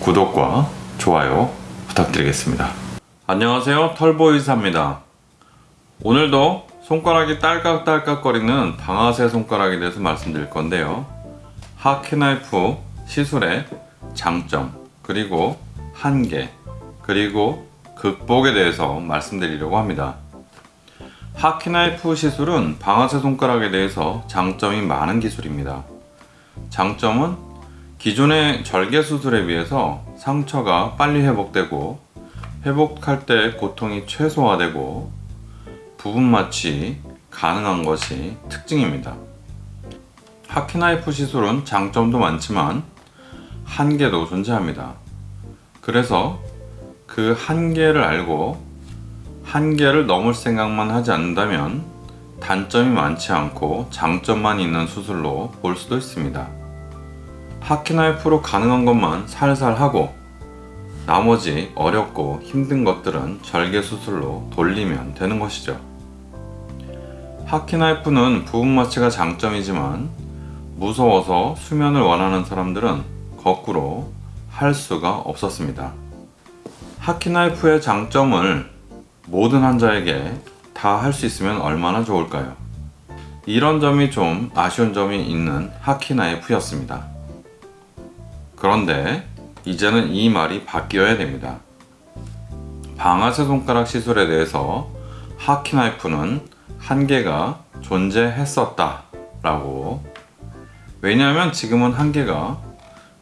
구독과 좋아요 부탁드리겠습니다. 안녕하세요 털보이사입니다. 오늘도 손가락이 딸깍딸깍 거리는 방아쇠 손가락에 대해서 말씀드릴 건데요. 하키나이프 시술의 장점 그리고 한계 그리고 극복에 대해서 말씀드리려고 합니다. 하키나이프 시술은 방아쇠 손가락에 대해서 장점이 많은 기술입니다. 장점은 기존의 절개 수술에 비해서 상처가 빨리 회복되고 회복할 때 고통이 최소화되고 부분 마취 가능한 것이 특징입니다. 하키나이프 시술은 장점도 많지만 한계도 존재합니다. 그래서 그 한계를 알고 한계를 넘을 생각만 하지 않는다면 단점이 많지 않고 장점만 있는 수술로 볼 수도 있습니다. 하키나이프로 가능한 것만 살살 하고 나머지 어렵고 힘든 것들은 절개 수술로 돌리면 되는 것이죠. 하키나이프는 부분 마취가 장점이지만 무서워서 수면을 원하는 사람들은 거꾸로 할 수가 없었습니다. 하키나이프의 장점을 모든 환자에게 다 할 수 있으면 얼마나 좋을까요? 이런 점이 좀 아쉬운 점이 있는 하키나이프였습니다. 그런데 이제는 이 말이 바뀌어야 됩니다. 방아쇠 손가락 시술에 대해서 하키나이프는 한계가 존재했었다 라고 왜냐하면 지금은 한계가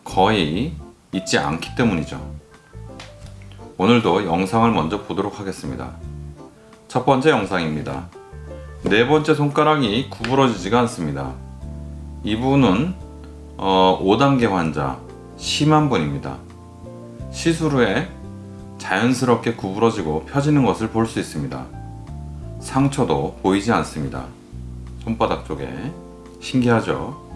거의 있지 않기 때문이죠. 오늘도 영상을 먼저 보도록 하겠습니다. 첫 번째 영상입니다. 네 번째 손가락이 구부러지지가 않습니다. 이분은 어, 5단계 환자 심한 분입니다. 시술 후에 자연스럽게 구부러지고 펴지는 것을 볼 수 있습니다. 상처도 보이지 않습니다. 손바닥 쪽에 신기하죠?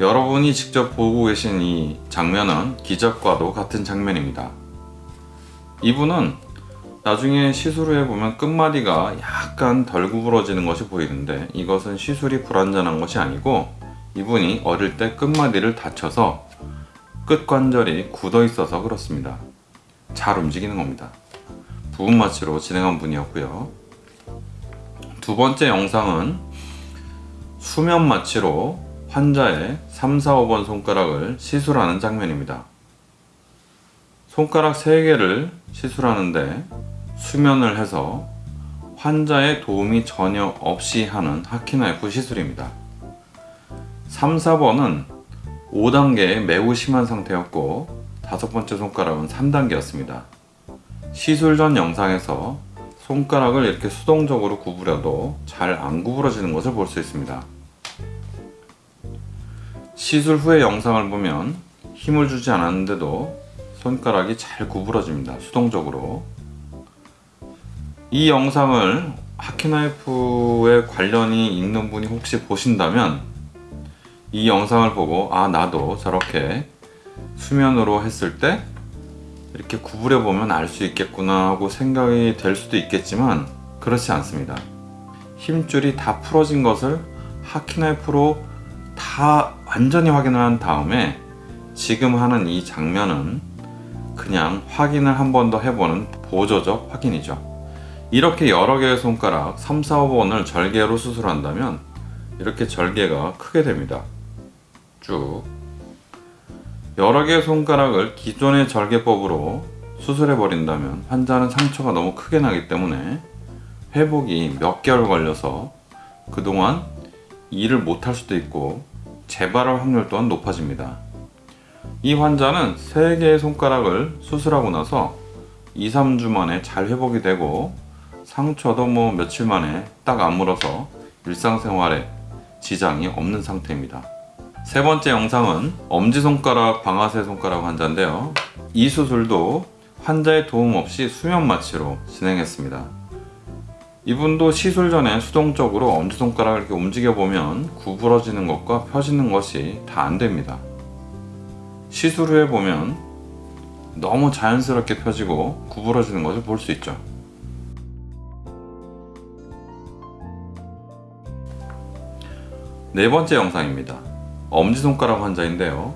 여러분이 직접 보고 계신 이 장면은 기적과도 같은 장면입니다. 이분은 나중에 시술 후에 보면 끝마디가 약간 덜 구부러지는 것이 보이는데 이것은 시술이 불완전한 것이 아니고 이분이 어릴 때 끝마디를 다쳐서 끝관절이 굳어 있어서 그렇습니다. 잘 움직이는 겁니다. 부분 마취로 진행한 분이었고요. 두 번째 영상은 수면 마취로 환자의 3, 4, 5번 손가락을 시술하는 장면입니다. 손가락 3개를 시술하는데 수면을 해서 환자의 도움이 전혀 없이 하는 하키나이프 시술입니다. 3, 4번은 5단계에 매우 심한 상태였고 다섯 번째 손가락은 3단계였습니다. 시술 전 영상에서 손가락을 이렇게 수동적으로 구부려도 잘 안 구부러지는 것을 볼 수 있습니다. 시술 후의 영상을 보면 힘을 주지 않았는데도 손가락이 잘 구부러집니다. 수동적으로. 이 영상을 하키나이프에 관련이 있는 분이 혹시 보신다면 이 영상을 보고 아 나도 저렇게 수면으로 했을 때 이렇게 구부려 보면 알 수 있겠구나 하고 생각이 될 수도 있겠지만 그렇지 않습니다. 힘줄이 다 풀어진 것을 하키나이프로 다 완전히 확인을 한 다음에 지금 하는 이 장면은 그냥 확인을 한 번 더 해보는 보조적 확인이죠. 이렇게 여러 개의 손가락 3, 4, 5번을 절개로 수술한다면 이렇게 절개가 크게 됩니다. 쭉 여러 개의 손가락을 기존의 절개법으로 수술해 버린다면 환자는 상처가 너무 크게 나기 때문에 회복이 몇 개월 걸려서 그동안 일을 못할 수도 있고 재발할 확률 또한 높아집니다. 이 환자는 3개의 손가락을 수술하고 나서 2, 3주 만에 잘 회복이 되고 상처도 뭐 며칠 만에 딱 아물어서 일상생활에 지장이 없는 상태입니다. 세 번째 영상은 엄지손가락, 방아쇠 손가락 환자인데요. 이 수술도 환자의 도움 없이 수면 마취로 진행했습니다. 이분도 시술 전에 수동적으로 엄지손가락을 이렇게 움직여보면 구부러지는 것과 펴지는 것이 다 안됩니다. 시술 후에 보면 너무 자연스럽게 펴지고 구부러지는 것을 볼 수 있죠. 네 번째 영상입니다. 엄지손가락 환자인데요.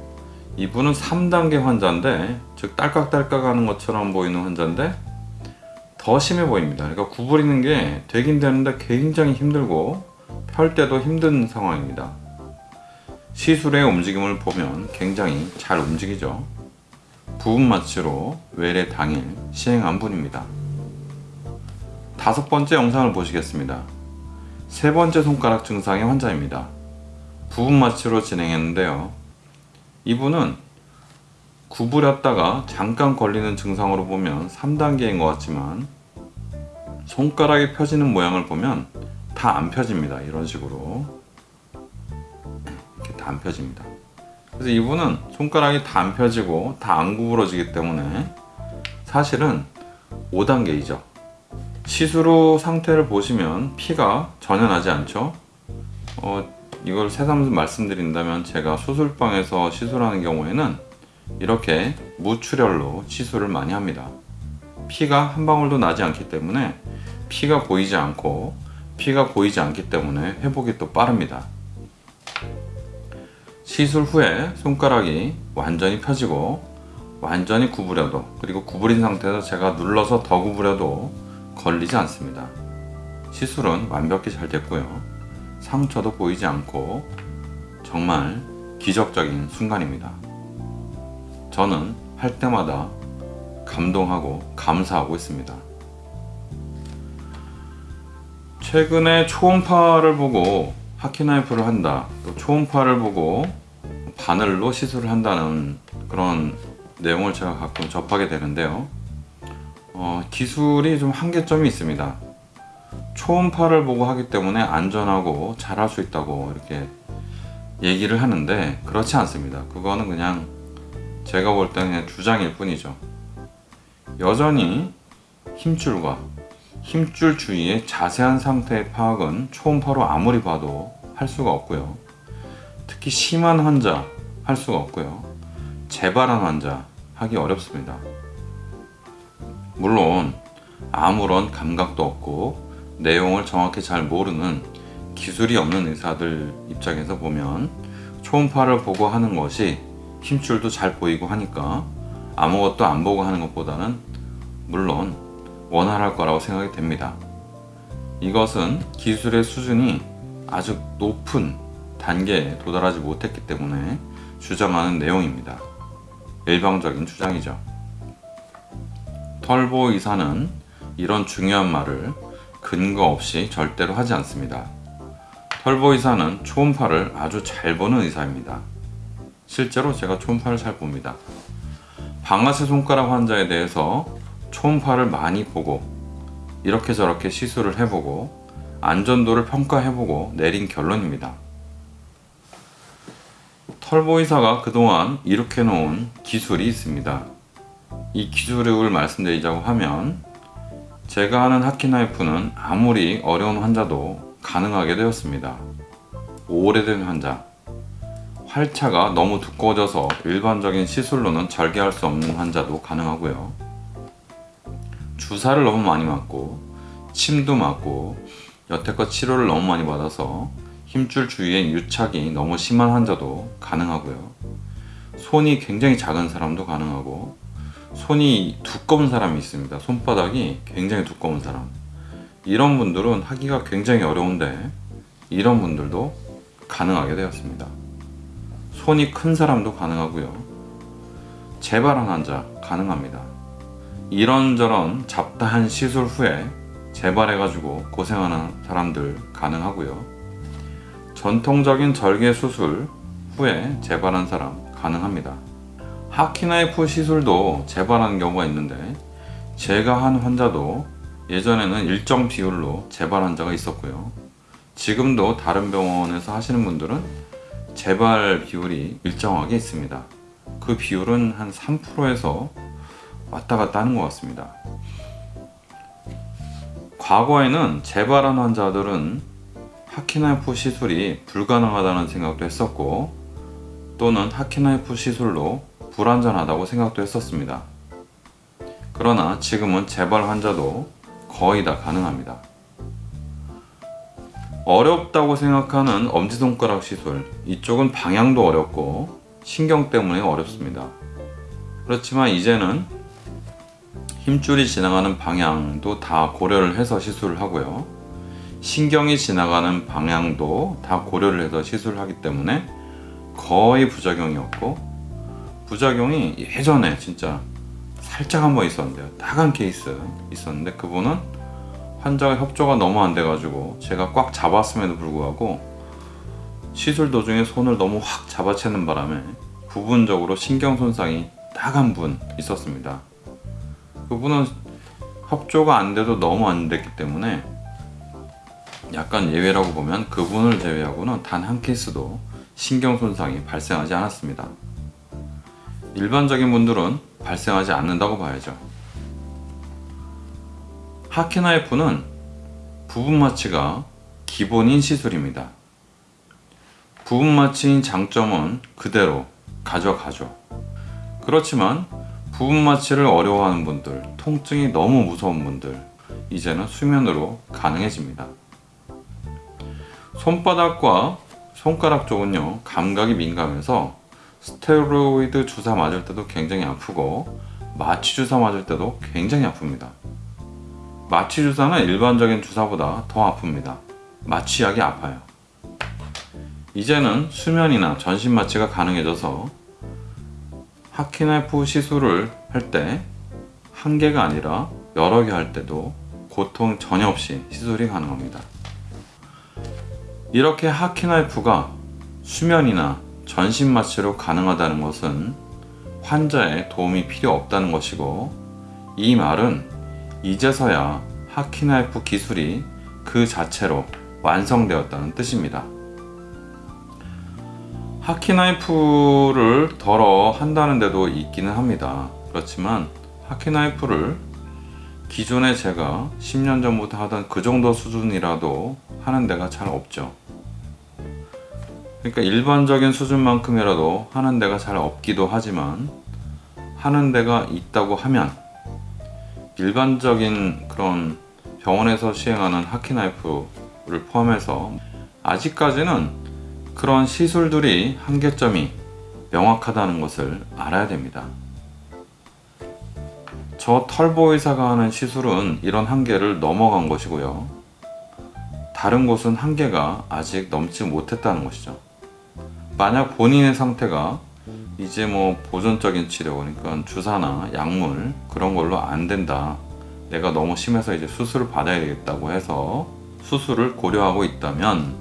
이분은 3단계 환자인데 즉 딸깍딸깍 하는 것처럼 보이는 환자인데 더 심해 보입니다. 그러니까 구부리는 게 되긴 되는데 굉장히 힘들고 펼 때도 힘든 상황입니다. 시술의 움직임을 보면 굉장히 잘 움직이죠. 부분 마취로 외래 당일 시행한 분입니다. 다섯 번째 영상을 보시겠습니다. 세 번째 손가락 증상의 환자입니다. 부분 마취로 진행했는데요. 이분은 구부렸다가 잠깐 걸리는 증상으로 보면 3단계인 것 같지만 손가락이 펴지는 모양을 보면 다 안 펴집니다. 이런 식으로 이렇게 다 안 펴집니다. 그래서 이분은 손가락이 다 안 펴지고 다 안 구부러지기 때문에 사실은 5단계이죠. 시술 후 상태를 보시면 피가 전혀 나지 않죠. 어, 이걸 새삼 말씀드린다면 제가 수술방에서 시술하는 경우에는 이렇게 무출혈로 시술을 많이 합니다. 피가 한 방울도 나지 않기 때문에 피가 보이지 않고 피가 보이지 않기 때문에 회복이 또 빠릅니다. 시술 후에 손가락이 완전히 펴지고 완전히 구부려도 그리고 구부린 상태에서 제가 눌러서 더 구부려도 걸리지 않습니다. 시술은 완벽히 잘 됐고요. 상처도 보이지 않고 정말 기적적인 순간입니다. 저는 할 때마다 감동하고 감사하고 있습니다. 최근에 초음파를 보고 하키나이프를 한다, 또 초음파를 보고 바늘로 시술을 한다는 그런 내용을 제가 가끔 접하게 되는데요. 어, 기술이 좀 한계점이 있습니다. 초음파를 보고 하기 때문에 안전하고 잘 할 수 있다고 이렇게 얘기를 하는데 그렇지 않습니다. 그거는 그냥 제가 볼 때는 주장일 뿐이죠. 여전히 힘줄과 힘줄 주위의 자세한 상태의 파악은 초음파로 아무리 봐도 할 수가 없고요. 특히 심한 환자 할 수가 없고요. 재발한 환자 하기 어렵습니다. 물론 아무런 감각도 없고 내용을 정확히 잘 모르는 기술이 없는 의사들 입장에서 보면 초음파를 보고 하는 것이 힘줄도 잘 보이고 하니까 아무것도 안 보고 하는 것보다는 물론 원활할 거라고 생각이 됩니다. 이것은 기술의 수준이 아주 높은 단계에 도달하지 못했기 때문에 주장하는 내용입니다. 일방적인 주장이죠. 털보 의사는 이런 중요한 말을 근거 없이 절대로 하지 않습니다. 털보 의사는 초음파를 아주 잘 보는 의사입니다. 실제로 제가 초음파를 잘 봅니다. 방아쇠 손가락 환자에 대해서 초음파를 많이 보고 이렇게 저렇게 시술을 해보고 안전도를 평가해보고 내린 결론입니다. 털보 의사가 그동안 이렇게 놓은 기술이 있습니다. 이 기술을 말씀드리자고 하면 제가 하는 하키나이프는 아무리 어려운 환자도 가능하게 되었습니다. 오래된 환자, 활차가 너무 두꺼워져서 일반적인 시술로는 절개할 수 없는 환자도 가능하고요. 주사를 너무 많이 맞고 침도 맞고 여태껏 치료를 너무 많이 받아서 힘줄 주위에 유착이 너무 심한 환자도 가능하고요. 손이 굉장히 작은 사람도 가능하고 손이 두꺼운 사람이 있습니다. 손바닥이 굉장히 두꺼운 사람. 이런 분들은 하기가 굉장히 어려운데 이런 분들도 가능하게 되었습니다. 손이 큰 사람도 가능하고요. 재발한 환자 가능합니다. 이런저런 잡다한 시술 후에 재발해 가지고 고생하는 사람들 가능하고요. 전통적인 절개 수술 후에 재발한 사람 가능합니다. 하키나이프 시술도 재발하는 경우가 있는데 제가 한 환자도 예전에는 일정 비율로 재발 환자가 있었고요. 지금도 다른 병원에서 하시는 분들은 재발 비율이 일정하게 있습니다. 그 비율은 한 3%에서 왔다 갔다 하는 것 같습니다. 과거에는 재발한 환자들은 하키나이프 시술이 불가능하다는 생각도 했었고 또는 하키나이프 시술로 불안전하다고 생각도 했었습니다. 그러나 지금은 재발 환자도 거의 다 가능합니다. 어렵다고 생각하는 엄지손가락 시술 이쪽은 방향도 어렵고 신경 때문에 어렵습니다. 그렇지만 이제는 힘줄이 지나가는 방향도 다 고려를 해서 시술을 하고요. 신경이 지나가는 방향도 다 고려를 해서 시술을 하기 때문에 거의 부작용이 없고 부작용이 예전에 진짜 살짝 한 번 있었는데요. 딱한 케이스 있었는데 그분은 환자가 협조가 너무 안 돼가지고 제가 꽉 잡았음에도 불구하고 시술 도중에 손을 너무 확 잡아채는 바람에 부분적으로 신경 손상이 딱 한 분 있었습니다. 그분은 협조가 안 돼도 너무 안 됐기 때문에 약간 예외라고 보면 그분을 제외하고는 단 한 케이스도 신경 손상이 발생하지 않았습니다. 일반적인 분들은 발생하지 않는다고 봐야죠. 하키나이프는 부분 마취가 기본인 시술입니다. 부분 마취인 장점은 그대로 가져가죠. 그렇지만 부분 마취를 어려워하는 분들, 통증이 너무 무서운 분들, 이제는 수면으로 가능해집니다. 손바닥과 손가락 쪽은요, 감각이 민감해서 스테로이드 주사 맞을 때도 굉장히 아프고, 마취 주사 맞을 때도 굉장히 아픕니다. 마취 주사는 일반적인 주사보다 더 아픕니다. 마취약이 아파요. 이제는 수면이나 전신 마취가 가능해져서 하키나이프 시술을 할 때 한 개가 아니라 여러 개 할 때도 고통 전혀 없이 시술이 가능합니다. 이렇게 하키나이프가 수면이나 전신 마취로 가능하다는 것은 환자의 도움이 필요 없다는 것이고 이 말은 이제서야 하키나이프 기술이 그 자체로 완성되었다는 뜻입니다. 하키나이프를 덜어 한다는 데도 있기는 합니다. 그렇지만 하키나이프를 기존에 제가 10년 전부터 하던 그 정도 수준이라도 하는 데가 잘 없죠. 그러니까 일반적인 수준만큼이라도 하는 데가 잘 없기도 하지만 하는 데가 있다고 하면 일반적인 그런 병원에서 시행하는 하키나이프를 포함해서 아직까지는 그런 시술들이 한계점이 명확하다는 것을 알아야 됩니다. 저 털보 의사가 하는 시술은 이런 한계를 넘어간 것이고요. 다른 곳은 한계가 아직 넘지 못했다는 것이죠. 만약 본인의 상태가 이제 뭐 보존적인 치료 그러니까 주사나 약물 그런 걸로 안 된다. 내가 너무 심해서 이제 수술을 받아야 되겠다고 해서 수술을 고려하고 있다면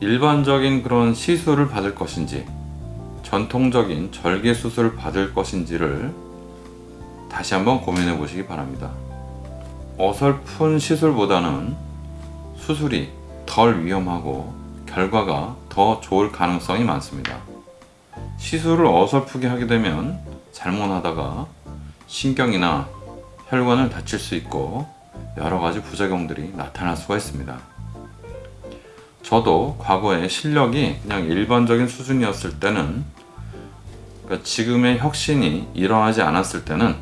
일반적인 그런 시술을 받을 것인지 전통적인 절개 수술을 받을 것인지를 다시 한번 고민해 보시기 바랍니다. 어설픈 시술보다는 수술이 덜 위험하고 결과가 더 좋을 가능성이 많습니다. 시술을 어설프게 하게 되면 잘못하다가 신경이나 혈관을 다칠 수 있고 여러 가지 부작용들이 나타날 수가 있습니다. 저도 과거에 실력이 그냥 일반적인 수준이었을 때는 그러니까 지금의 혁신이 일어나지 않았을 때는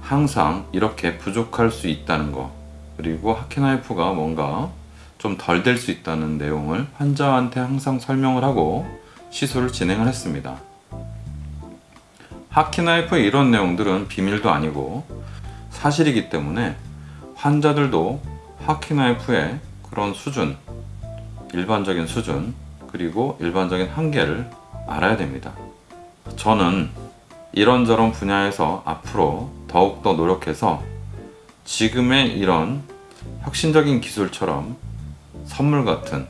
항상 이렇게 부족할 수 있다는 거 그리고 하키나이프가 뭔가 좀 덜 될 수 있다는 내용을 환자한테 항상 설명을 하고 시술을 진행을 했습니다. 하키나이프의 이런 내용들은 비밀도 아니고 사실이기 때문에 환자들도 하키나이프의 그런 수준 일반적인 수준 그리고 일반적인 한계를 알아야 됩니다. 저는 이런저런 분야에서 앞으로 더욱더 노력해서 지금의 이런 혁신적인 기술처럼 선물 같은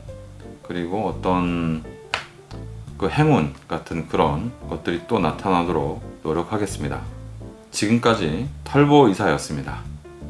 그리고 어떤 그 행운 같은 그런 것들이 또 나타나도록 노력하겠습니다. 지금까지 털보 이사였습니다.